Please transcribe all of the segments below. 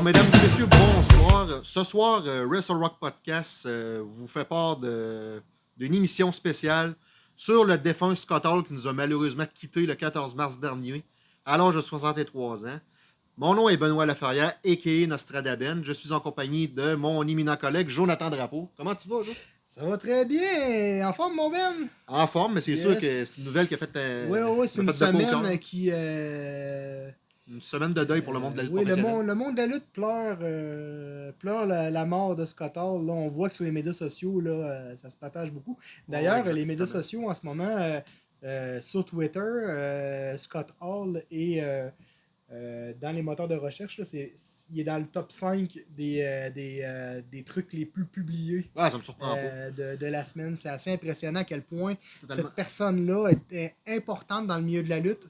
Alors, mesdames et messieurs, bonsoir. Ce soir, euh, Wrestle Rock Podcast euh, vous fait part d'une émission spéciale sur le défunt Scott Hall qui nous a malheureusement quitté le 14 mars dernier à l'âge de 63 ans. Mon nom est Benoît Laferrière, a.k.a. Nostradaben. Je suis en compagnie de mon éminent collègue Jonathan Drapeau. Comment tu vas, Jo? Ça va très bien. En forme, mon Ben? En forme, mais c'est Yes. sûr que c'est une nouvelle qui a fait, un- oui, oui, c'est une semaine qui. euh, Une semaine de deuil pour le monde de la lutte oui, le monde, le monde de la lutte pleure, euh, pleure la, la mort de Scott Hall. Là, on voit que sur les médias sociaux, là, euh, ça se partage beaucoup. D'ailleurs, Ouais, les médias sociaux en ce moment, euh, sur Twitter, Scott Hall est dans les moteurs de recherche. Là, il est dans le top 5 des, des, des trucs les plus publiés. Ah, ça me surprend de, de la semaine. C'est assez impressionnant à quel point totalement- cette personne-là était importante dans le milieu de la lutte.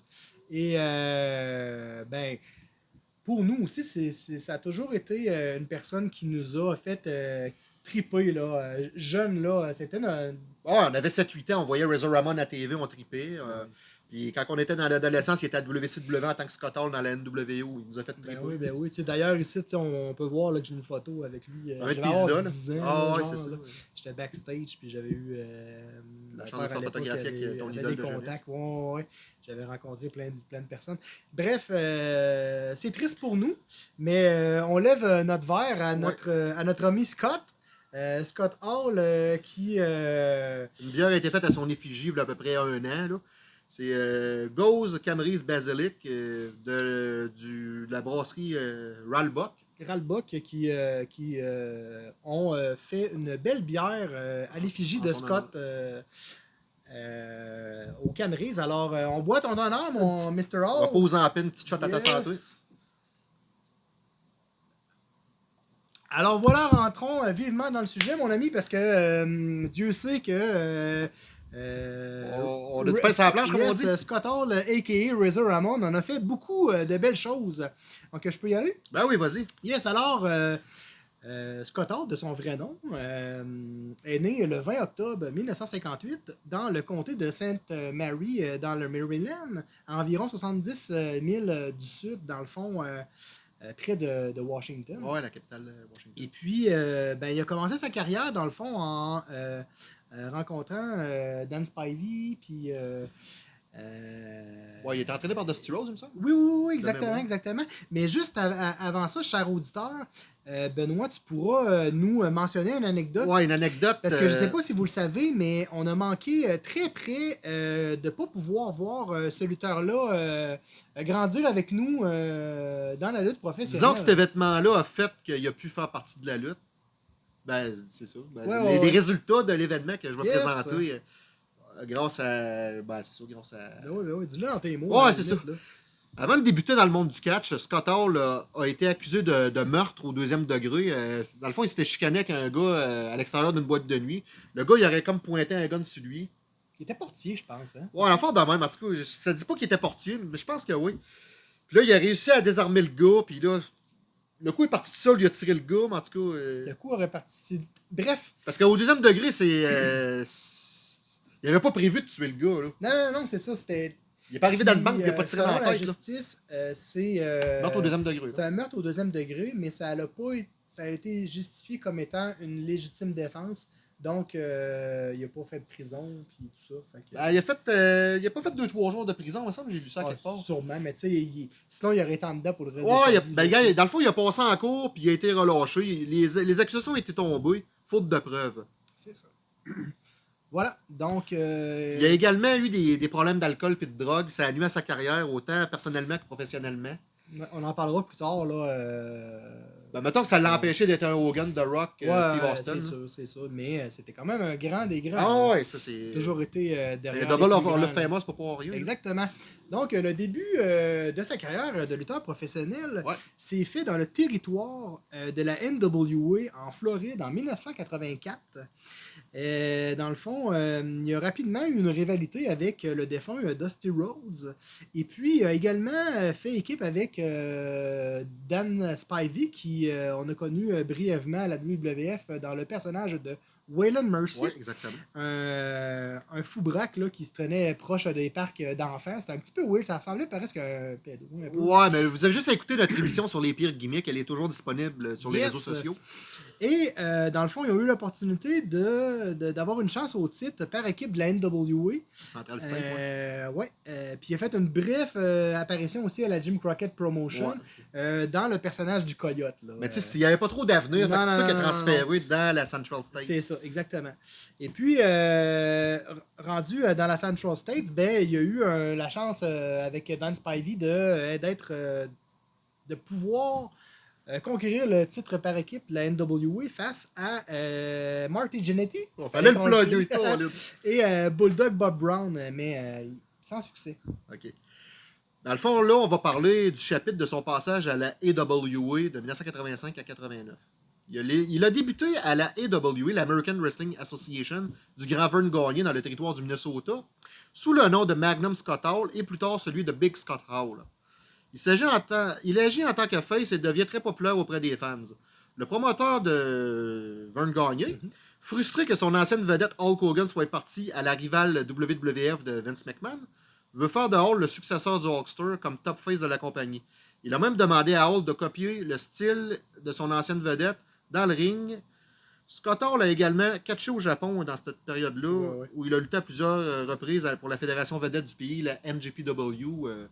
Et euh, ben, pour nous aussi, ça a toujours été euh, une personne qui nous a fait euh, triper. Là, jeune, là, c'était Ah, on avait 7-8 ans, on voyait Razor Ramon à TV, on tripait. Puis quand on était dans l'adolescence, il était à WCW en tant que Scott Hall dans la NWO. Il nous a fait triper. Ben oui, ben oui. Tu sais, D'ailleurs, ici, on, on peut voir là, que j'ai une photo avec lui. euh, je tes devais avoir idoles. 10 ans, Ah genre, c'est ça. J'étais backstage, puis j'avais eu. euh, La chance de père, faire photographier avec, ton idole des de contacts. Ouais, ouais. J'avais rencontré plein de, plein de personnes. Bref, euh, c'est triste pour nous, mais euh, on lève euh, notre verre à notre, euh, à notre ami Scott. Euh, Scott Hall, euh, qui. euh, Une bière a été faite à son effigie il y a à peu près un an. là. C'est euh, Gose Camerise Basilic euh, de, du, de la brasserie euh, Ralbuck. Ralbuck qui, euh, qui euh, ont euh, fait une belle bière euh, à l'effigie En de Scott euh, euh, au Camerise. Alors, euh, on boit ton honneur, mon Mr. On va Hall. poser en peine une petite shot à ta Yes. santé. Alors voilà, rentrons euh, vivement dans le sujet, mon ami, parce que euh, Dieu sait que. Euh, On- on a du pain sur la planche, comme on dit? Scott Hall, a.k.a. Razor Ramon, on a fait beaucoup euh, de belles choses. Donc, je peux y aller? Ben oui, vas-y. Yes, alors, euh, euh, Scott Hall, de son vrai nom, est né le 20 octobre 1958 dans le comté de Sainte Mary, dans le Maryland, à environ 70 000 euh, du sud, dans le fond, euh, près de, de Washington. Ouais, la capitale de Washington. Et puis, euh, ben, il a commencé sa carrière, dans le fond, en euh, rencontrant euh, Dan Spivey, puis... euh, euh, Ouais, il était entraîné par Dusty Rose, il me semble. oui, oui, oui, exactement, exactement. Mais juste avant ça, cher auditeur, euh, Benoît, tu pourras euh, nous euh, mentionner une anecdote. Ouais, une anecdote. Parce que je euh, sais pas si vous le savez, mais on a manqué euh, très près euh, de ne pas pouvoir voir euh, ce lutteur-là euh, grandir avec nous euh, dans la lutte professionnelle. Disons que cet événement-là a fait qu'il a pu faire partie de la lutte. Ben, c'est ça. Ben, Ouais, les, ouais, les ouais. résultats de l'événement que je vais Yes. présenter, euh, grâce à. Ben, c'est ça, grâce à. Ben oui, ben oui, dis-le dans tes mots. Ouais, c'est ça. là. Avant de débuter dans le monde du catch, Scott Hall euh, a été accusé de, de meurtre au deuxième degré. Euh, dans le fond, il s'était chicané avec un gars euh, à l'extérieur d'une boîte de nuit. Le gars, il aurait comme pointé un gun sur lui. Il était portier, je pense. Hein? Ouais, l'enfant de même, en tout cas, ça dit pas qu'il était portier, mais je pense que oui. Puis là, il a réussi à désarmer le gars, puis là, le coup est parti tout seul, il a tiré le gars, mais en tout cas. euh, Le coup aurait parti. Bref, parce qu'au deuxième degré, c'est. euh, il avait pas prévu de tuer le gars, là. non, non, non, c'est ça. C'était. Il est pas arrivé dans le banc, il a Puis, pas euh, tiré dans la selon tête, justice, c'est. Meurtre au deuxième degré. C'est un meurtre au deuxième degré, mais ça a, pas, ça a été justifié comme étant une légitime défense. Donc, euh, il n'a pas fait de prison, puis tout ça. Fait que- Ben, il, a fait, euh, il a pas fait 2-3 jours de prison, il me semble j'ai lu ça Ah, quelque part. sûrement, mais tu sais, il- sinon, il aurait été en dedans pour le reste Ouais, a- ben, gars, dans le fond, il a passé en cours, puis il a été relâché. Les, les accusations ont été tombées, faute de preuves. C'est ça. voilà, donc... euh, Il a également eu des, des problèmes d'alcool et de drogue. Ça a nuit à sa carrière, autant personnellement que professionnellement. On en parlera plus tard, là. Ben, mettons que ça l'a empêché d'être un Hogan de Rock, euh, ouais, Steve Austin. C'est sûr, c'est sûr. Mais euh, c'était quand même un grand des grands. Ah ouais, ça c'est. Toujours été euh, Le derrière. Double of le grands, là. famous pour rien. Exactement. Donc, le début euh, de sa carrière de lutteur professionnel Ouais. s'est fait dans le territoire euh, de la NWA en Floride en 1984. Euh, dans le fond, euh, il y a rapidement eu une rivalité avec euh, le défunt euh, Dusty Rhodes. Et puis, il a également fait équipe avec Dan Spivey, qui on a connu brièvement à la WWF dans le personnage de Waylon Mercy, Ouais, exactement. un, un fou braque là, qui se traînait proche des parcs d'enfants. C'était un petit peu weird, ça ressemblait presque à un pédo. Ouais, mais vous avez juste écouté notre émission sur les pires gimmicks. Elle est toujours disponible sur les réseaux sociaux. Et euh, dans le fond, ils ont eu l'opportunité de, de- d'avoir une chance au titre par équipe de la NWA. Central State. Euh, ouais. Euh, puis il a fait une brève euh, apparition aussi à la Jim Crockett Promotion Ouais. dans le personnage du Coyote. là. Mais tu sais, s'il n'y avait pas trop d'avenir, c'est ça qu'il a transféré dans la Central State. C'est ça, exactement. Et puis, rendu dans la Central States, ben, il y a eu la chance avec Dan Spivey de, d'être, de pouvoir conquérir le titre par équipe de la NWA face à euh, Marty Jannetty Il fallait le plugger, et euh, Bulldog Bob Brown, euh, mais euh, sans succès. OK. Dans le fond, là, on va parler du chapitre de son passage à la AWA de 1985 à 89. Il a, les- il a débuté à la AWA, l'American Wrestling Association, du Grand Vern Gagné dans le territoire du Minnesota, sous le nom de Magnum Scott Hall et plus tard celui de Big Scott Hall. Il, s'agit en tant- il agit en tant que face et devient très populaire auprès des fans. Le promoteur de Vern Gagné, frustré que son ancienne vedette Hulk Hogan soit parti à la rivale WWF de Vince McMahon, veut faire de Hall le successeur du Hulkster comme top face de la compagnie. Il a même demandé à Hall de copier le style de son ancienne vedette dans le ring. Scott Hall a également catché au Japon dans cette période-là, Ouais, ouais. où il a lutté à plusieurs euh, reprises pour la fédération vedette du pays, la NJPW, euh,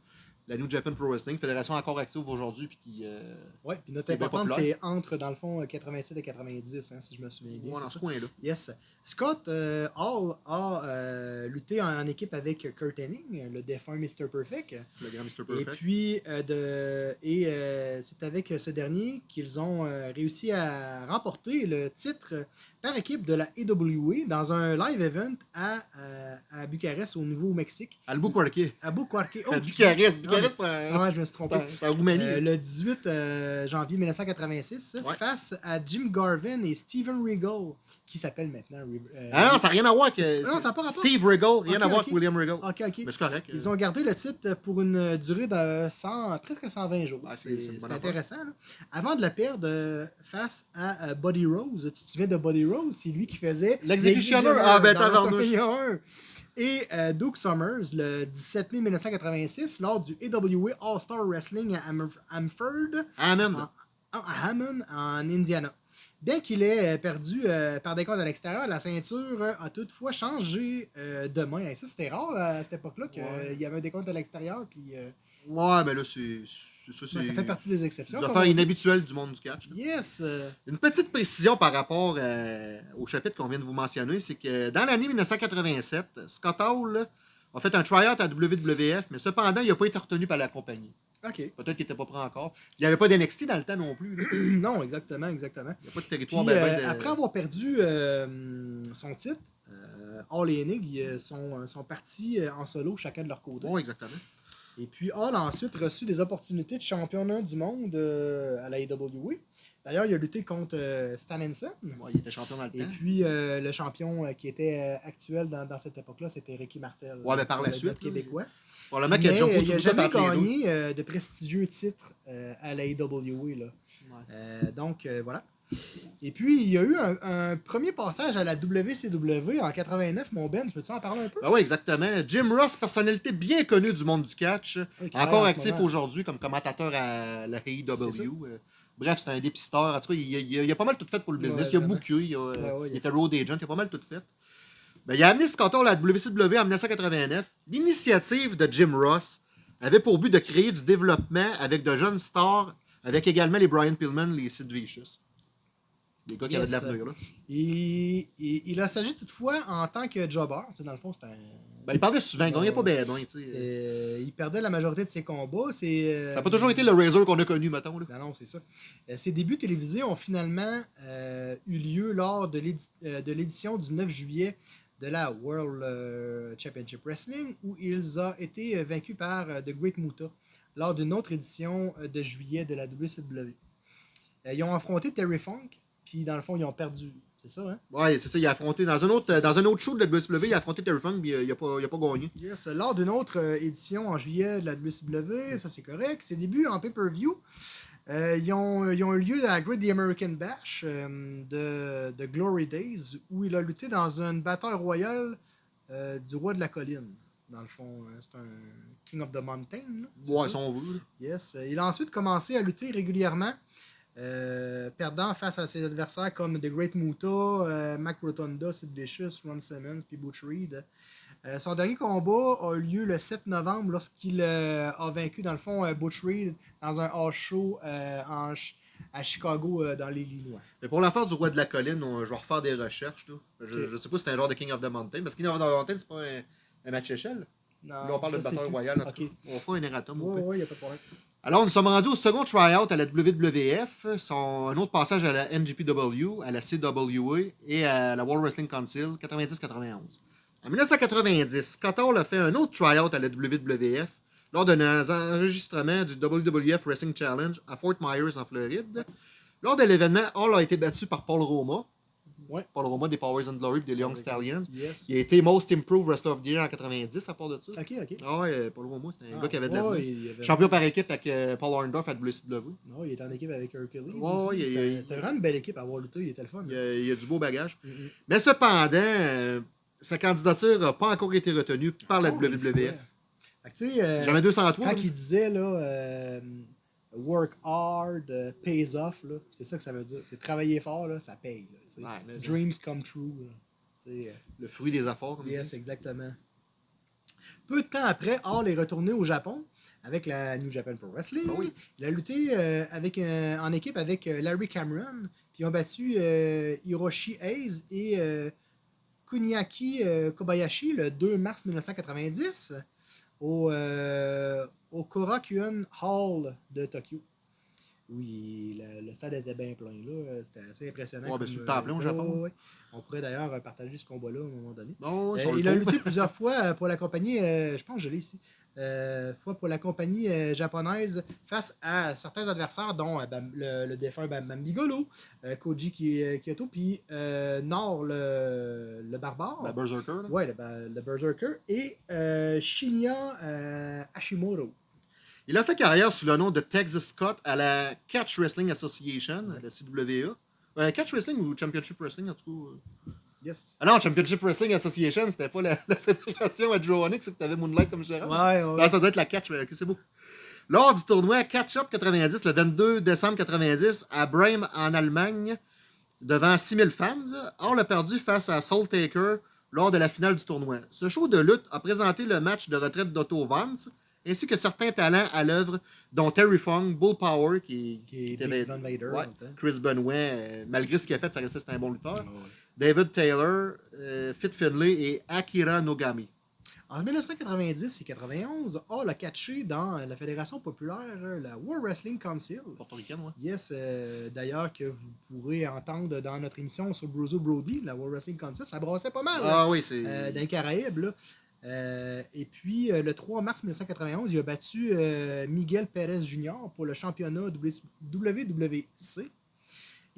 la New Japan Pro Wrestling, fédération encore active aujourd'hui, puis qui... euh, Ouais, puis notre importante, c'est entre, dans le fond, euh, 87 et 90, hein, si je me souviens bien. ouais, dans ce coin-là. Yes. Scott euh, Hall a euh, lutté en, en équipe avec Kurt Hennig, le défunt Mr. Perfect. Le grand Mr. Et Perfect. puis, euh, de, et euh, c'est avec ce dernier qu'ils ont euh, réussi à remporter le titre par équipe de la AWA dans un live event à, euh, à Bucarest, au Nouveau-Mexique. Albuquerque. À Bucarque. Oh, À. Bucarest. Non, Bucarest, en- Ouais, je me suis trompé. c'est en Roumanie. Euh, le 18 euh, janvier 1986, Ouais. face à Jim Garvin et Steven Regal, qui s'appelle maintenant. euh, Ah non, ça n'a rien à voir avec Non, ça a pas rapport. Steve Regal, rien à voir avec William Regal. Ok, ok. Mais c'est correct. Ils ont gardé le titre pour une durée de 100, presque 120 jours. Ah, c'est- intéressant. là. Avant de le perdre euh, face à euh, Buddy Rose, tu te souviens de Buddy Rose? C'est lui qui faisait L'exécutionneur. Ah, ben, 1. Et euh, Duke Summers, le 17 mai 1986, lors du AWA All-Star Wrestling à Am- Amford, Amen. en- à Hammond, en Indiana. Bien qu'il ait euh, perdu euh, par des comptes à l'extérieur, la ceinture euh, a toutefois changé euh, de main. Et ça, c'était rare à cette époque-là qu'il Ouais. y avait des comptes à l'extérieur. Puis, Ouais, mais là, c'est. Ça, ben, ça fait partie des exceptions. des affaires inhabituelles du monde du catch. là. Yes! Une petite précision par rapport au chapitre qu'on vient de vous mentionner, c'est que dans l'année 1987, Scott Hall a fait un try-out à WWF, mais cependant, il n'a pas été retenu par la compagnie. OK. Peut-être qu'il n'était pas prêt encore. Il n'y avait pas d'NXT dans le temps non plus. non, exactement, exactement. Il n'y a pas de Puis, territoire. ben, ben, euh, de- après avoir perdu euh, son titre, euh, Hall et ils sont, sont partis euh, en solo, chacun de leur côté. Ouais, exactement. Et puis Hall a ensuite reçu des opportunités de championnat du monde euh, à la AWA. D'ailleurs, il a lutté contre euh, Stan Henson. Ouais, il était champion dans le Et temps. puis euh, le champion euh, qui était actuel dans, dans cette époque-là, c'était Ricky Martel. Ouais, mais par la suite, québécois. Probablement qu'il a il n'a jamais gagné de prestigieux titres à la AWA. Là. Ouais. Donc, voilà. Et puis, il y a eu un, un premier passage à la WCW en 89, mon Ben. Veux-tu en parler un peu? Ben oui, exactement. Jim Ross, personnalité bien connue du monde du catch, Oui, encore actif aujourd'hui comme commentateur à la AEW. Bref, c'est un dépisteur. En tout cas, il, il- il a pas mal tout fait pour le business. Ouais, il a vraiment. booké, il, a, Ouais, ouais, il était road agent, il a pas mal tout fait. Ben, il a amené Scott Hall à la WCW en 1989. L'initiative de Jim Ross avait pour but de créer du développement avec de jeunes stars, avec également les Brian Pillman, les Sid Vicious. Des gars qui Yes. avaient de l'avenir. là. Il, il, il a s'agi toutefois en tant que jobber. Dans le fond, c'est un. Ben, il parlait souvent, il gagnait pas bien. Euh, il perdait la majorité de ses combats. Euh, Ça n'a pas toujours été le Razor qu'on a connu, mettons. Là. Non, non, c'est ça. Euh, ses débuts télévisés ont finalement euh, eu lieu lors de l'édi- de l'édition du 9 juillet de la World Championship Wrestling, où ils ont été vaincus par The Great Muta lors d'une autre édition de juillet de la WCW. Euh, ils ont affronté Terry Funk, puis dans le fond, ils ont perdu. C'est ça, hein? Ouais, c'est ça, il a affronté dans un autre, dans un autre show de la WCW, il a affronté Terry Funk, puis euh, il a pas, il a pas gagné. Yes. Lors d'une autre euh, édition en juillet de la WCW, ça c'est correct. Ses débuts en pay-per-view Euh, ils, ont, ils ont eu lieu à la Great The American Bash euh, de, de Glory Days, où il a lutté dans une bataille royale euh, du roi de la colline. Dans le fond, hein, c'est un King of the Mountain. là, Ouais, ça? si on veut. Yes. Il a ensuite commencé à lutter régulièrement, euh, perdant face à ses adversaires comme The Great Muta, euh, Mac Rotonda, Sid Vicious, Ron Simmons puis Butch Reed. Euh, son dernier combat a eu lieu le 7 novembre lorsqu'il a vaincu, dans le fond, Butch Reed dans un house show en à Chicago, dans l'Illinois. Mais pour l'affaire du roi de la colline, on- je vais refaire des recherches. Là. Je, Ok. je sais pas si c'est un genre de King of the Mountain. Parce que King of the Mountain, c'est pas un, un match échelle. Non, Là, on parle de bataille royale. En tout Ok. cas. On fera un erratum. au Ouais, pire. ouais, y a pas de problème. Alors, nous sommes rendus au second tryout à la WWF, son, un autre passage à la NGPW, à la CWA et à la World Wrestling Council, 90-91. En 1990, Scott Hall a fait un autre tryout à la WWF lors d'un enregistrement du WWF Wrestling Challenge à Fort Myers, en Floride. Lors de l'événement, Hall a été battu par Paul Roma. Ouais. Paul Roma des Powers and Glory et des Young Stallions. Yes. Il a été Most Improved Wrestler of the Year en 90 à part de ça. Ok, ok. Ah ouais, Paul Roma, c'était un Ah, gars qui avait de ouais, avait- Champion par équipe avec euh, Paul Orndorff à WCW. Non, il était en équipe avec Hercules. Ouais, C'était vraiment une belle équipe à avoir lutté. Il était le fun. Il y a, il a du beau bagage. Mm. Mais cependant, euh, sa candidature n'a pas encore été retenue par la Oh, WWF. tu sais, euh, Jamais 203. quand il disait là, euh, work hard, euh, pays off, c'est ça que ça veut dire. C'est travailler fort, là, ça paye. là. Ouais, Dreams come true. là. Euh, Le fruit des efforts, comme Yes, dit. exactement. Peu de temps après, Hall est retourné au Japon avec la New Japan Pro Wrestling. Ben oui. Il a lutté euh, avec, euh, en équipe avec Larry Cameron. Puis ils ont battu euh, Hiroshi Hayes et Kuniaki Kobayashi le 2 mars 1990 au, euh, au Korakuen Hall de Tokyo. Oui, le, le stade était bien plein. là. C'était assez impressionnant. Ouais, ben, le au euh, Japon. ouais, ouais. On pourrait d'ailleurs euh, partager ce combat-là à un moment donné. Euh, il a lutté plusieurs fois pour la compagnie, euh, je pense que je l'ai ici, fois pour la compagnie euh, japonaise face à certains adversaires, dont euh, le, le défunt Bam Bigolo, euh, Koji euh, Kyoto, puis euh, Nord le, le barbare. La Berserker. Ouais, le, le Berserker. Et euh, Shinya euh, Hashimoto. Il a fait carrière sous le nom de Texas Scott à la Catch Wrestling Association, la CWA. Euh, Catch Wrestling ou Championship Wrestling, en tout cas. Yes. Ah non, Championship Wrestling Association, c'était pas la, la fédération à Onyx, c'est que t'avais Moonlight comme gérant. Ouais, ouais. Non, ça doit être la catch, ok, c'est beau. Lors du tournoi Catch Up 90, le 22 décembre 90, à Bremen, en Allemagne, devant 6000 fans, Hall a perdu face à Soul Taker lors de la finale du tournoi. Ce show de lutte a présenté le match de retraite d'Otto Vance, ainsi que certains talents à l'œuvre, dont Terry Funk, Bull Power, qui, était- ouais. Chris Benoit, euh, malgré ce qu'il a fait, ça restait un bon lutteur, Ouais, ouais. David Taylor, euh, Fit Finlay et Akira Nogami. En 1990 et 91, Hall a catché dans la Fédération populaire, euh, la World Wrestling Council. Portoricaine, ouais. Yes, euh, d'ailleurs, que vous pourrez entendre dans notre émission sur Bruiser Brody, la World Wrestling Council. Ça brassait pas mal là, Ah oui, c'est. euh, dans les Caraïbes. là. Euh, et puis, le 3 mars 1991, il a battu Miguel Pérez Jr. pour le championnat WWC.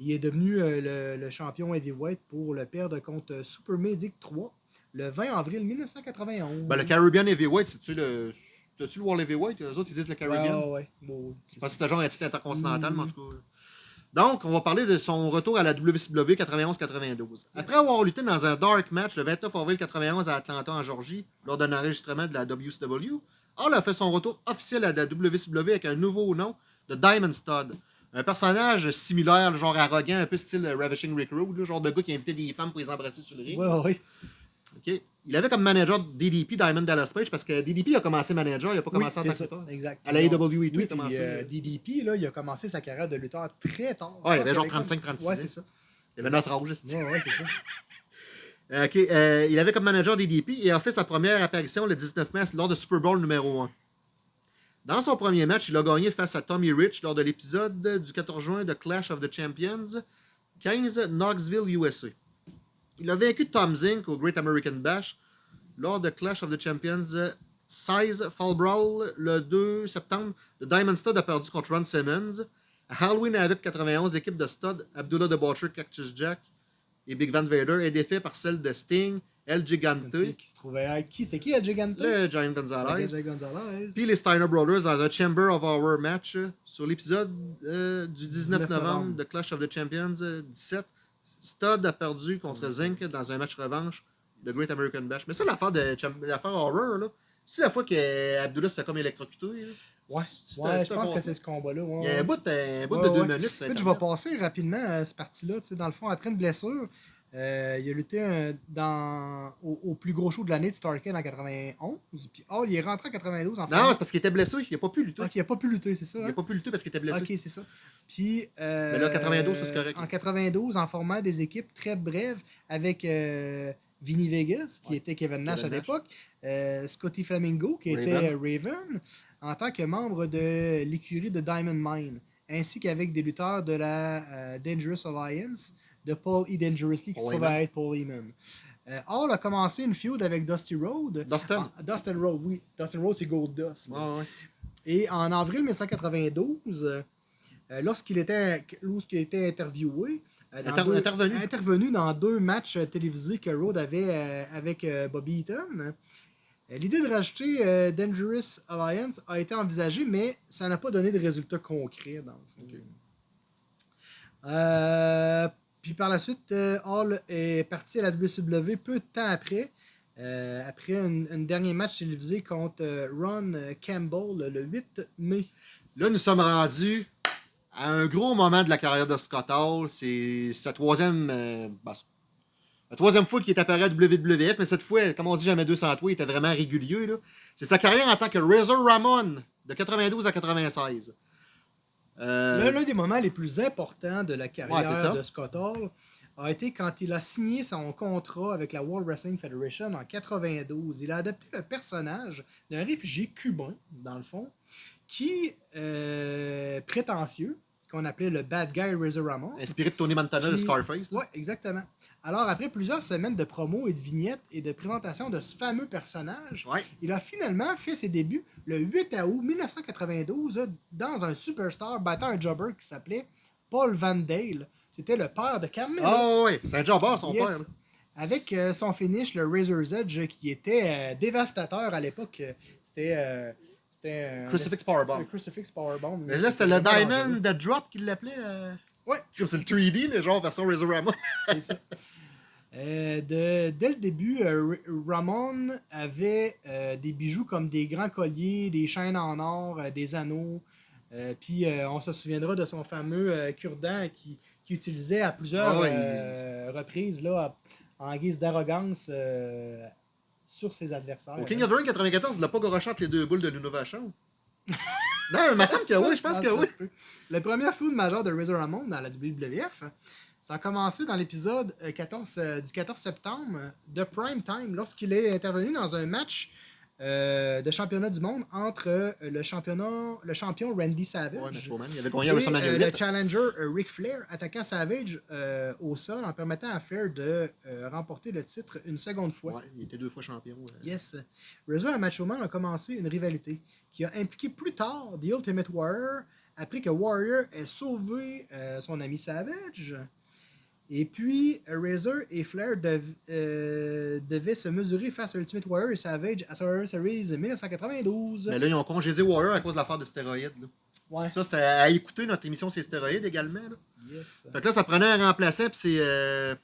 Il est devenu euh, le, le champion heavyweight pour le perdre contre Super Medic 3 le 20 avril 1991. Ben, le Caribbean Heavyweight, c'est-tu le. T'as-tu le World Heavyweight? Eux autres, ils disent le Caribbean. Ouais, ouais, bon, c'est Je c'était genre un titre intercontinental, Mm. mais en tout cas. Donc, on va parler de son retour à la WCW 91-92. Après avoir lutté dans un dark match le 29 avril 91 à Atlanta, en Georgie, lors d'un enregistrement de la WCW, Hall a fait son retour officiel à la WCW avec un nouveau nom de Diamond Stud. Un personnage similaire, genre arrogant, un peu style Ravishing Rick Rude, là, genre de gars qui invitait des femmes pour les embrasser sur le ring. Ouais, ouais. Ok. Il avait comme manager DDP Diamond Dallas Page parce que DDP a commencé manager, il n'a pas Oui, commencé en tant que lutteur. exact. À la AEW Oui, il a commencé. euh, DDP, là, il a commencé sa carrière de lutteur très tard. Ouais, il avait genre pense qu'il 35-36 Ouais, c'est ça. Il avait notre âge, c'est Ouais, ouais, c'est ça. Euh, ok, euh, il avait comme manager DDP et a fait sa première apparition le 19 mars lors de Super Bowl numéro 1. Dans son premier match, il a gagné face à Tommy Rich lors de l'épisode du 14 juin de Clash of the Champions 15 Knoxville, USA. Il a vaincu Tom Zink au Great American Bash lors de Clash of the Champions 16 Fall Brawl le 2 septembre. Le Diamond Stud a perdu contre Ron Simmons. À Halloween Havoc 91, l'équipe de Stud, Abdullah the Butcher, Cactus Jack et Big Van Vader est défait par celle de Sting El Gigante, Qui se trouvait à qui? C'était qui, El Gigante le Giant Gonzalez, Gonzalez. puis les Steiner Brothers dans le Chamber of Our match euh, sur l'épisode euh, du 19 19 novembre de Clash of the Champions euh, 17. Stud a perdu contre Zinc dans un match revanche de Great American Bash. Mais ça, l'affaire de l'affaire Horror, là, c'est la fois que Abdullah se fait comme électrocuté. Ouais, je pense que c'est ce combat-là. ouais, Il y a un bout, un bout Ouais, de deux minutes. Écoute, je vais passer rapidement à cette partie-là. Tu sais, Dans le fond, après une blessure, euh, il a lutté dans, au, au plus gros show de l'année de Starcade en 91. Puis, oh, il est rentré en 92 en Non, fait. c'est parce qu'il était blessé. Il n'a pas pu lutter. Il n'a pas pu lutter, c'est ça? Il hein? n'a pas pu lutter parce qu'il était blessé. Ok, c'est ça. Puis. euh, Mais là, 92, ça, c'est correct. En 92, en format des équipes très brèves avec euh, Vinny Vegas, qui Ouais. était Kevin Nash Kevin à l'époque, euh, Scotty Flamingo, qui Raven. était Raven, en tant que membre de l'écurie de Diamond Mine, ainsi qu'avec des lutteurs de la Dangerous Alliance, de Paul E. Dangerously, qui se Paul trouve Heyman. à être Paul Heyman. Euh, Hall a commencé une feud avec Dusty Road. Dustin. Ah, Dustin Road, oui. Dustin Road, c'est Gold Dust. Ouais, ouais. Et en avril 1992, euh, lorsqu'il était, lorsqu'il était interviewé, euh, Inter- deux- intervenu. intervenu dans deux matchs euh, télévisés que Rhodes avait avec Bobby Eaton, l'idée de rajouter euh, Dangerous Alliance a été envisagée, mais ça n'a pas donné de résultats concrets dans le fond. Euh, puis par la suite, euh, Hall est parti à la WCW peu de temps après. euh, après un, dernier match télévisé contre euh, Ron Campbell le 8 mai. Là, nous sommes rendus à un gros moment de la carrière de Scott Hall. C'est sa troisième. ben, la troisième fois qu'il est apparu à WWF, mais cette fois, comme on dit jamais 200 toi, il était vraiment régulier. C'est sa carrière en tant que Razor Ramon de 92 à 96. Euh, L'un des moments les plus importants de la carrière de Scott Hall a été quand il a signé son contrat avec la World Wrestling Federation en 92. Il a adapté le personnage d'un réfugié cubain, dans le fond, qui, euh, prétentieux, qu'on appelait le Bad Guy Razor Ramon. inspiré de Tony Montana de Scarface. Oui, exactement. Alors, après plusieurs semaines de promos et de vignettes et de présentation de ce fameux personnage, Ouais. il a finalement fait ses débuts le 8 août 1992 dans un superstar battant un jobber qui s'appelait Paul Van Dale. C'était le père de Carmelo. Ah ouais, c'est un jobber, son Yes. père. là. Avec euh, son finish, le Razor's Edge, qui était euh, dévastateur à l'époque. Euh, C'était. euh, c'était euh, Crucifix Powerbomb. Crucifix Powerbomb. Mais là, c'était le Diamond. Dead Drop qu'il l'appelait. Ouais. Comme c'est le 3D, mais genre version Razor Ramon. C'est ça. Euh, de- dès le début, euh, Ramon avait euh, des bijoux comme des grands colliers, des chaînes en or, des anneaux. Puis on se souviendra de son fameux cure-dent qui, qui utilisait à plusieurs Ah reprises là, en guise d'arrogance sur ses adversaires. Au King of the Ring 94, il l'a pas goroché entre les deux boules de Nuno Vachon. non, il me semble que oui, je pense que oui. Le premier food majeur de Razor Ramon dans la WWF, ça a commencé dans l'épisode euh, 14, euh, du 14 septembre euh, de Prime Time, lorsqu'il est intervenu dans un match euh, de championnat du monde entre euh, le, championnat, le champion Randy Savage Ouais, il avait et euh, le 8. challenger euh, Ric Flair, attaquant Savage euh, au sol en permettant à Flair de euh, remporter le titre une seconde fois. Ouais, il était deux fois champion. euh. Yes. Razor et Macho Man ont commencé une rivalité qui a impliqué plus tard The Ultimate Warrior après que Warrior ait sauvé euh, son ami Savage. Et puis, Razor et Flair dev- euh, devaient se mesurer face à Ultimate Warrior et Savage à Survivor Series 1992. Mais là, ils ont congédié Warrior à cause de l'affaire de stéroïdes. là. Ouais. Ça, c'était à écouter notre émission C'est stéroïdes également. Là. Yes. Fait que là, ça prenait un remplaçant, puis c'est. euh,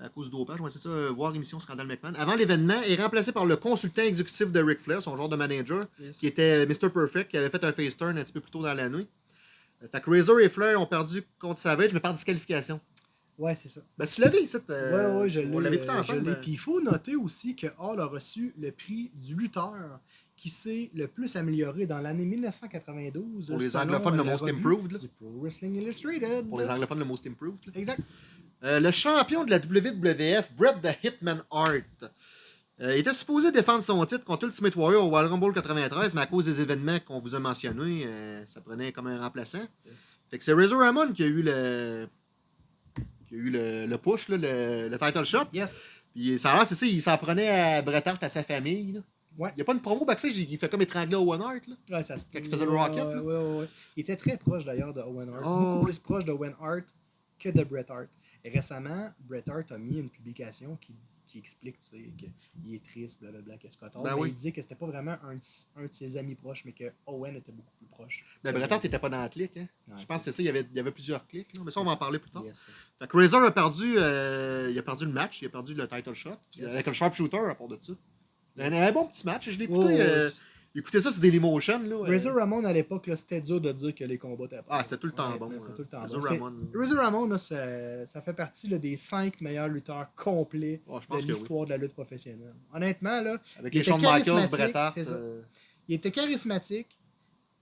à cause du dopage, ouais, c'est ça, euh, voir émission Scandal McMahon. Avant l'événement, est remplacé par le consultant exécutif de Ric Flair, son genre de manager, Yes. qui était Mr. Perfect, qui avait fait un face turn un petit peu plus tôt dans la nuit. Euh, Fait que Razor et Flair ont perdu contre Savage, mais par disqualification. Ouais, c'est ça. Ben, tu l'avais ici. euh, ouais, ouais, je l'ai. On l'avait écouté euh, ensemble. Puis il faut noter aussi que Hall a reçu le prix du lutteur qui s'est le plus amélioré dans l'année 1992. Pour les anglophones, le Most Improved, là. Du Pro Wrestling Illustrated. Pour les anglophones, le Most Improved. là. Exact. Euh, le champion de la WWF, Bret the Hitman Hart, euh, était supposé défendre son titre contre Ultimate Warrior au Royal Rumble 93, mais à cause des événements qu'on vous a mentionnés, euh, ça prenait comme un remplaçant. Fait que c'est Razor Ramon qui a eu le qui a eu le, le push, là, le, le title shot. Yes. Puis ça a l'air, c'est ça, il s'en prenait à Bret Hart, à sa famille. là. Ouais. Il n'y a pas une promo backstage, il il fait comme étrangler Owen Hart. Là. Ouais, ça se Quand il faisait le Rocket, Ouais, ouais. Il était très proche d'ailleurs de Owen Hart. Oh, Beaucoup plus proche de Owen Hart que de Bret Hart. Récemment, Bret Hart a mis une publication qui, qui explique qu'il est triste, blablabla, que Scott Hall. Ben mais oui. Il disait que c'était pas vraiment un, de- un de ses amis proches, mais que Owen était beaucoup plus proche. Mais Bret Hart n'était pas dans la clique. Hein? Je pense que c'est ça, il y avait, il y avait plusieurs clics. là. Mais ça, on va en parler plus tard. Yes. Fait que Razor a perdu, euh, il a perdu le match, il a perdu le title shot. Yes. Avec un sharpshooter à part de ça. Un, un bon petit match. Je l'ai écouté. Oh, euh, Écoutez ça, c'est Dailymotion. Là. Razor Ramon, à l'époque, c'était dur de dire que les combats étaient pas Ah, c'était tout le temps Honnêtement, bon. C'était là. tout le temps Razor bon. Ramon. Razor Ramon, là, ça, ça fait partie là, des cinq meilleurs lutteurs complets Ah, je de oui. l'histoire de la lutte professionnelle. Honnêtement, là, Avec il les était Shawn Michaels, Bret Hart. euh, il était charismatique,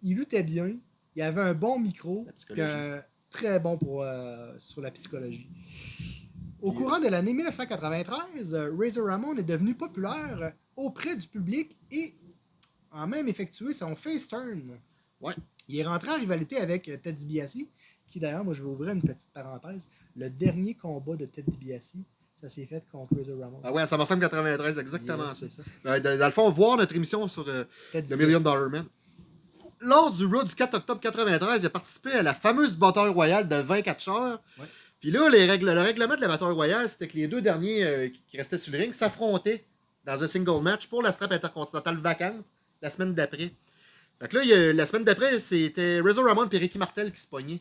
il luttait bien, il avait un bon micro, puis un très bon pour, euh, sur la psychologie. Au courant de l'année 1993, euh, Razor Ramon est devenu populaire auprès du public et a même effectué son face turn. Ouais. Il est rentré en rivalité avec euh, Ted DiBiase, qui d'ailleurs, moi je vais ouvrir une petite parenthèse, le dernier combat de Ted DiBiase, ça s'est fait contre Razor Ramon. Ah ouais, à SummerSlam 93, exactement ça. c'est ça. Euh, dans, dans le fond, voir notre émission sur euh, The. Million Dollar Man. Lors du Raw du 4 octobre 93, il a participé à la fameuse bataille royale de 24 heures. Ouais. Puis là, les règles, le règlement de la bataille royale, c'était que les deux derniers euh, qui restaient sur le ring s'affrontaient dans un single match pour la strap intercontinentale vacante la semaine d'après. Fait que là, il y a- la semaine d'après, c'était Razor Ramon et Ricky Martel qui se pognaient.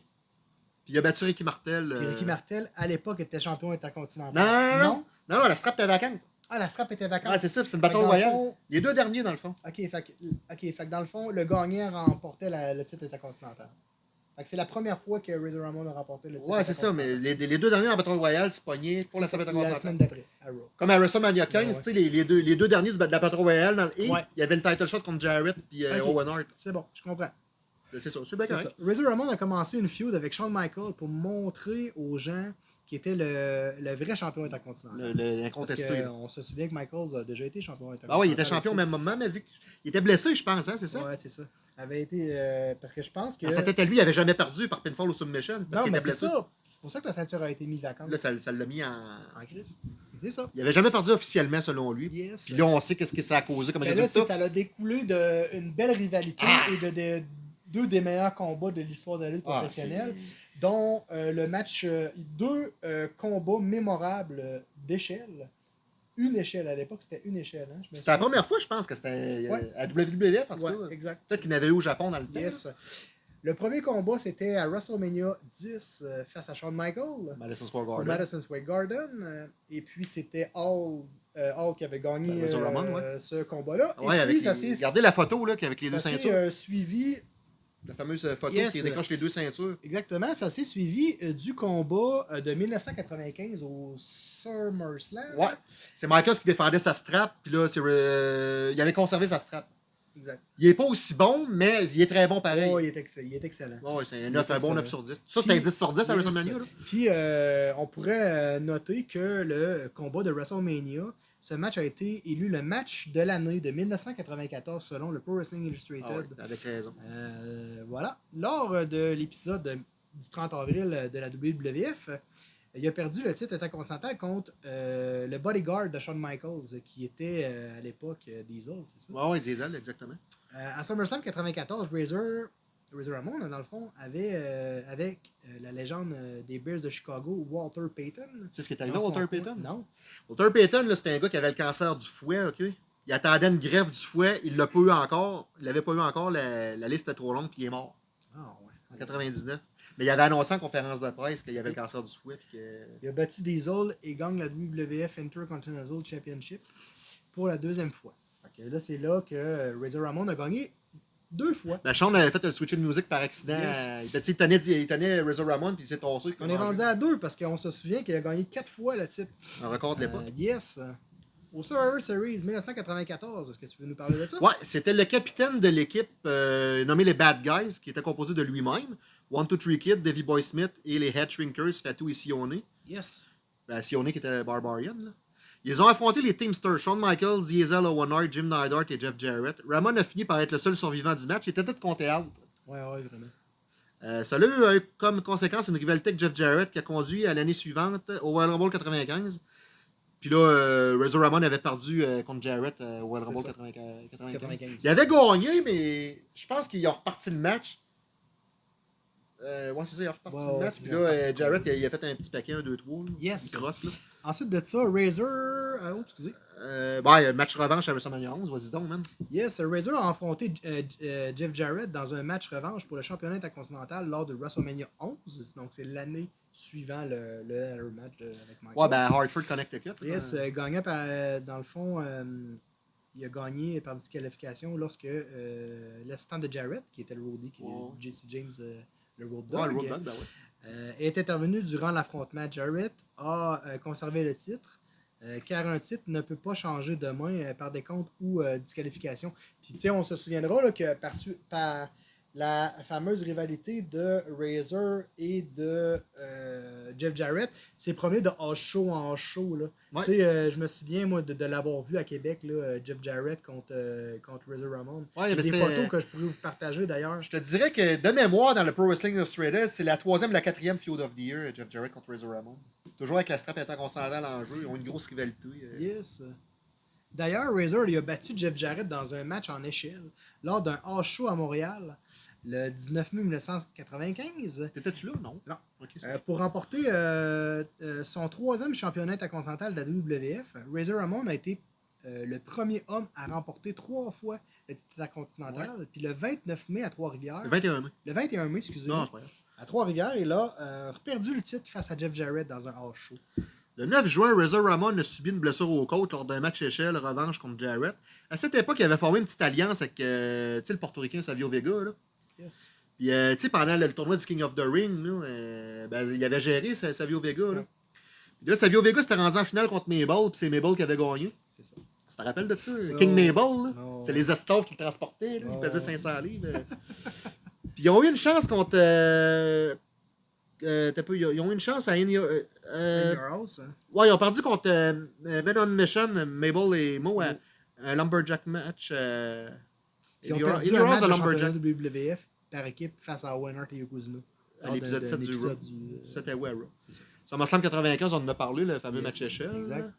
Puis il a battu Ricky Martel. Puis euh, Ricky Martel, à l'époque, était champion intercontinental. Non, non, non, non? Non, non, la strap était vacante. Ah, la strap était vacante. Ah, c'est ça, c'est une bataille le royale. fond- Les deux derniers, dans le fond. ok, fait que, ok, fait que dans le fond, le gagnant remportait la- le titre intercontinental. C'est la première fois que Razor Ramon a remporté le titre Ouais, c'est ça, mais les, les deux derniers en bataille royale se pognaient pour la semaine d'après. Comme à WrestleMania 15, Ouais, ouais. tu sais, les, les deux, les deux derniers de la Battle Royale, dans le et, Ouais. il y avait le title shot contre Jarrett puis euh, Ok. Owen Hart. C'est bon, je comprends. C'est ça, c'est bien C'est correct. ça. Razor Ramon a commencé une feud avec Shawn Michaels pour montrer aux gens qui était le, le vrai champion intercontinental. L'incontesté. on se souvient que Michaels a déjà été champion intercontinental. Ah ouais, il était champion au même moment, mais vu qu'il était blessé, je pense, hein, c'est ça? Ouais, c'est ça. Avait été. euh, parce que je pense que. Dans sa tête à lui, il avait jamais perdu par pinfall ou submission parce non, mais c'est ça. C'est pour ça que la ceinture a été mise vacante. Là, ça l'a mis en. En crise. C'est ça. Il avait jamais perdu officiellement, selon lui. Yes. Puis là, on sait qu'est-ce que ça a causé comme Mais là, résultat. ça a découlé d'une belle rivalité Ah! et de, de- deux des meilleurs combats de l'histoire de la lutte Ah, professionnelle, dont euh, le match, euh, deux combats mémorables d'échelle. Une échelle à l'époque, c'était une échelle. Hein, C'était la première fois, je pense, que c'était euh, Ouais. à WWF, en tout Ouais, cas. exact. Peut-être qu'il n'avait eu au Japon dans le temps. Yes. Le premier combat, c'était à WrestleMania 10 euh, face à Shawn Michaels. Madison Square au Garden. Madison Square Garden. euh, et puis, c'était Hall, euh, Hall qui avait gagné Ben, ouais. ce combat-là. Avec ça les... Regardez la photo là, avec les deux ça ceintures. suivi La fameuse euh, photo Yes. qui décroche les deux ceintures. Exactement, ça s'est suivi euh, du combat euh, de 1995 au SummerSlam. Ouais. C'est Michaels qui défendait sa strap, puis là, c'est, euh, il avait conservé sa strap. Exact. Il est pas aussi bon, mais il est très bon pareil. Oh, il, est il est excellent. Ouais, c'est un, Il est 9, un bon excellent. 9 sur 10. Ça, c'est un Puis- 10 sur 10 à. WrestleMania. Puis, on pourrait noter que le combat de WrestleMania, ce match a été élu le match de l'année de 1994 selon le Pro Wrestling Illustrated. Ah avec raison. Euh, voilà. Lors de l'épisode du 30 avril de la WWF, il a perdu le titre intercontinental contre euh, le bodyguard de Shawn Michaels, qui était euh, à l'époque Diesel, c'est ça? Ouais, Diesel, exactement. À SummerSlam 94, Razor, Razor Ramon, dans le fond, avait euh, avec euh, la légende euh, des Bears de Chicago, Walter Payton. Tu sais ce qui est arrivé à Walter. Payton? Non. Walter Payton, là, c'était un gars qui avait le cancer du fouet, OK? Il attendait une greffe du fouet, il l'a pas eu encore. Il l'avait pas eu encore, la, la liste était trop longue, puis il est mort Ah, en ouais. 99. Mais il avait annoncé en conférence de presse qu'il avait le cancer du fouet, puis que... Il a battu Diesel et gagne la WWF Intercontinental Championship pour la deuxième fois. Que là, c'est là que Razor Ramon a gagné deux fois. Ben, Sean avait fait un switch de musique par accident. Yes. Euh, ben, il, tenait, il tenait Razor Ramon, puis il s'est tossé. On est rendu à deux parce qu'on se souvient qu'il a gagné quatre fois le titre. Un record de l'époque. Euh, yes. Au Survivor Series 1994, est-ce que tu veux nous parler de ça? Ouais, c'était le capitaine de l'équipe euh, nommé les Bad Guys, qui était composé de lui-même, One Two Three Kid, Davy Boy Smith et les Head Shrinkers, Fatou et Sione. Yes. Ben, Sione qui était Barbarian. Là. Ils ont affronté les Teamsters, Shawn Michaels, Diesel, Owen Hart, Jim Neidhart et Jeff Jarrett. Ramon a fini par être le seul survivant du match. Il était tout compté out. Ouais, ouais, vraiment. Euh, cela a eu comme conséquence une rivalité avec Jeff Jarrett qui a conduit à l'année suivante au Royal Rumble 95. Puis là, euh, Razor Ramon avait perdu euh, contre Jarrett euh, au Royal Rumble ça. 95. 95. 95. Il avait gagné, mais je pense qu'ils ont reparti le match. Euh, ouais, c'est ça, il a reparti le match. Puis là, euh, Jarrett, il a, il a fait un petit paquet, un, deux, trois. Yes. Une crosse, là. Ensuite de ça, Razor. euh, oh, excusez. Euh, ouais, match revanche à WrestleMania 11, vas-y donc, man. Yes, Razor a affronté euh, euh, Jeff Jarrett dans un match revanche pour le championnat intercontinental lors de WrestleMania 11. Donc, c'est l'année suivant le, le, le match de- avec Michael. Ouais, ben Hartford Connecticut. Yes, gagnant par, dans le fond, il a gagné par disqualification lorsque l'assistant de Jarrett, qui était le roadie, qui Ouais. est JC James, le road Ouais, dog, le Road Dogg, ben ouais. Euh, est intervenu durant l'affrontement. Jarrett a euh, conservé le titre. euh, car un titre ne peut pas changer de main euh, par décompte ou euh, disqualification. Puis, tu sais, on se souviendra que par, par la fameuse rivalité de Razor et de euh, Jeff Jarrett, c'est promis de house show en show. Là. Ouais. Tu sais, euh, je me souviens, moi, de, de l'avoir vu à Québec, là, euh, Jeff Jarrett contre, euh, contre Razor Ramon. Ouais, J'ai mais des photos que je pourrais vous partager d'ailleurs. Je te dirais que de mémoire, dans le Pro Wrestling Illustrated, c'est la troisième la quatrième Feud of the Year, Jeff Jarrett contre Razor Ramon. Toujours avec la strap intercontinentale en jeu, ils ont une grosse rivalité. Yes. D'ailleurs, Razor il a battu Jeff Jarrett dans un match en échelle lors d'un house show à Montréal le 19 mai 1995 T'étais-tu là, non? Non. Euh, pour remporter euh, euh, son troisième championnat intercontinental de la WWF. Razor Ramon a été le premier homme à remporter trois fois le titre intercontinental. Puis le 29 mai à Trois-Rivières, Le 21 mai. le 21 mai, excusez-moi, Non, c'est pas grave. à Trois-Rivières, il a perdu le titre face à Jeff Jarrett dans un house show. Le 9 juin, Razor Ramon a subi une blessure aux côtes lors d'un match échelle revanche contre Jarrett. À cette époque, il avait formé une petite alliance avec euh, le portoricain Savio Vega. Là. Yes. Puis, euh, tu sais, pendant le, le tournoi du King of the Ring, là, euh, ben, il avait géré Sa- Savio Vega. Là. Ouais. Puis là, Savio Vega s'était rendu en finale contre Mabel, puis c'est Mabel qui avait gagné. C'est ça. Tu te rappelles de ça? Non. King Mabel? Non. c'est les esclaves qui le transportaient. Là. Non. Ils pesaient 500 livres. euh. puis ils ont eu une chance contre. Euh, euh, peu, ils ont- eu une chance à In Your- euh, euh, In Your House, hein. Ouais, ils ont perdu contre euh, Men on Mission, Mabel et Mo, à un Lumberjack match. Euh, Ils ont In Your- perdu In Your un House Lumberjack. championnat WWF par équipe face à Owen Hart et Yokozuna. À l'épisode d'un- 7 d'un du Raw. euh, C'était ouais, Raw. c'est ça. SummerSlam 95, on en a parlé, le fameux Yes, match échelle. exact.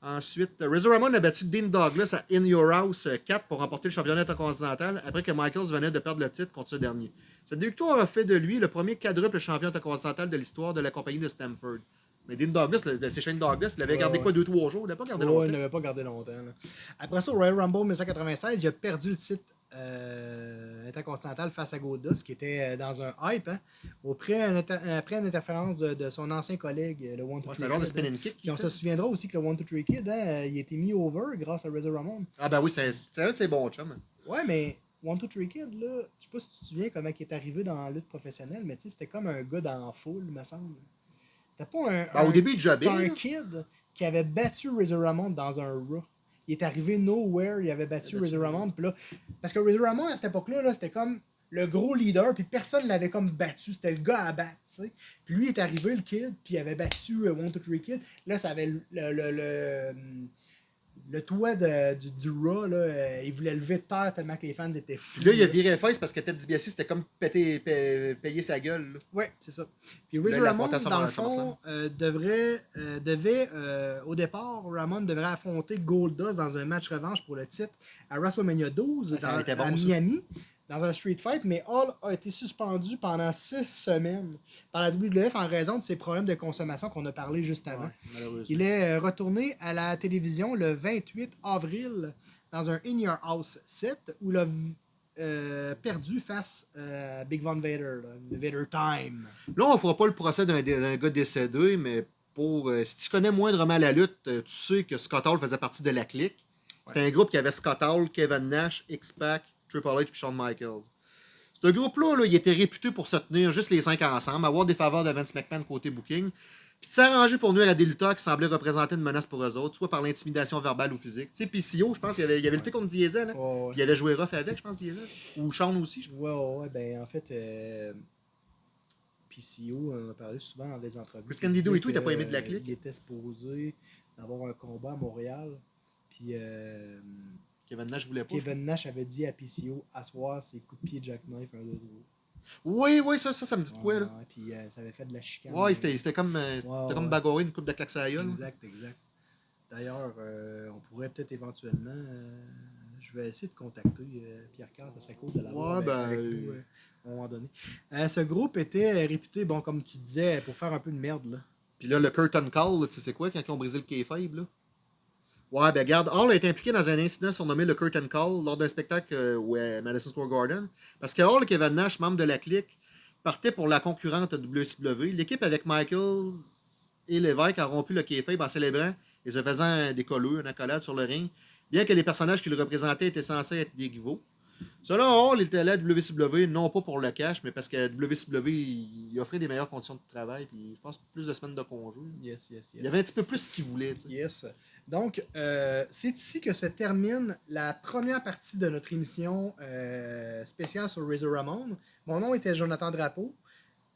Ensuite, Razor Ramon a battu Dean Douglas à In Your House euh, 4 pour remporter le championnat intercontinental après que Michaels venait de perdre le titre contre ce dernier. Cette victoire a fait de lui le premier quadruple champion intercontinental de l'histoire de la compagnie de Stamford. Mais Dean Douglas, c'est Shane Douglas, il avait Ouais, gardé ouais. quoi, 2-3 jours, il l'avait pas gardé Ouais, il longtemps. n'avait pas gardé longtemps. là. Après ça, au Royal Rumble 1996, il a perdu le titre euh, intercontinental face à Goldust, qui était euh, dans un hype, hein, auprès, un inter- après une interférence de, de son ancien collègue, euh, le One Two Ouais, Three de Kid, spinning kick. Puis qu'il on fait. se souviendra aussi que le One Two Three Kid, hein, il a été mis over grâce à Razor Ramon. Ah ben oui, c'est un de ses bons chums. Ouais, mais One Two Three Kid, là, je sais pas si tu te souviens comment il est arrivé dans la lutte professionnelle, mais tu sais, c'était comme un gars dans la foule, me semble. C'était pas un. Ben, au début, il un kid qui avait battu Razor Ramon dans un Raw. Il est arrivé nowhere, il avait battu Il Razor Ramon, puis là. Parce que Razor Ramon, à cette époque-là, là, c'était comme le gros leader, puis personne ne l'avait comme battu. C'était le gars à battre, tu sais. Puis lui est arrivé, le kid, puis il avait battu euh, One Two Three Kid. Là, ça avait le, le, le, le, le toit de- du, du Raw, là, euh, il voulait lever de terre tellement que les fans étaient fous. Là, il a viré face parce que Ted DiBiase, c'était comme péter, payer sa gueule. là. Ouais, c'est ça. Puis Razor Ramon, dans le fond, euh, devrait, euh, devait, au départ, Ramon devrait affronter Goldust dans un match revanche pour le titre à WrestleMania 12 Ouais, ça dans- aurait été bon, à ça. Dans un street fight, mais Hall a été suspendu pendant six semaines par la WWF en raison de ses problèmes de consommation qu'on a parlé juste avant. Ouais. Il est euh, retourné à la télévision le 28 avril dans un In Your House 7 où il a euh, perdu face à Big Von Vader, là, Vader Time. Là, on fera pas le procès d'un gars décédé, mais pour euh, si tu connais moindrement la lutte, euh, tu sais que Scott Hall faisait partie de la clique. C'était un groupe qui avait Scott Hall, Kevin Nash, X-Pac, Triple H et Shawn Michaels. Ce groupe-là, là, il était réputé pour se tenir juste les cinq ensemble, avoir des faveurs de Vince McMahon côté booking, puis de s'arranger pour nuire à des lutteurs qui semblaient représenter une menace pour eux autres, soit par l'intimidation verbale ou physique. Tu sais, PCO, je pense qu'il avait, il avait lutté contre Diesel, hein? Ouais. puis il avait joué rough avec, je pense, Diesel. Ou Shawn aussi, je Ouais, ouais, ouais, ben en fait, euh, PCO, on en a parlé souvent dans des entrevues. Chris Candido et tout, il t'a pas aimé de la que, clique? Il était supposé d'avoir un combat à Montréal. Puis euh, Kevin Nash voulait pas. Kevin Nash avait dit à PCO asseoir ses coups de pied jackknife un, deux. Oui, oui, ça, ça, ça me dit de quoi, là? Ouais, puis euh, ça avait fait de la chicane. Ouais, c'était c'était comme, euh, Ouais, comme une coupe de claques à. Exact, exact. D'ailleurs, euh, on pourrait peut-être éventuellement. euh, je vais essayer de contacter Pierre Carr, ça serait cool de l'avoir ben, avec nous à un moment donné. Ce groupe était réputé, bon, comme tu disais, pour faire un peu de merde. Là. Puis là, le curtain call, là, tu sais quoi quand ils ont brisé le kayfabe, là? Ouais, ben regarde, Hall a été impliqué dans un incident surnommé le curtain call lors d'un spectacle au euh, Madison Square Garden. Parce que Hall et Kevin Nash, membres de la clique, partaient pour la concurrente WCW. L'équipe avec Michael et Lévesque a rompu le kayfabe en célébrant et se faisant des colleux, une accolade sur le ring, bien que les personnages qu'il représentait étaient censés être des rivaux. Selon Hall, il était allé à WCW, non pas pour le cash, mais parce que WCW, il offrait des meilleures conditions de travail, puis je pense plus de semaines de congé. Yes, yes, yes. Il y avait un petit peu plus ce qu'il voulait. tu sais. Yes. Donc, euh, c'est ici que se termine la première partie de notre émission euh, spéciale sur Razor Ramon. Mon nom était Jonathan Drapeau.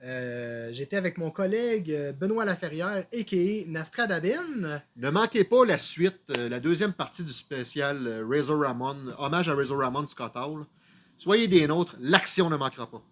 Euh, J'étais avec mon collègue Benoît Laferrière, a.k.a. Nastradabin. Ne manquez pas la suite, la deuxième partie du spécial Razor Ramon, hommage à Razor Ramon Scott Hall. Soyez des nôtres, l'action ne manquera pas.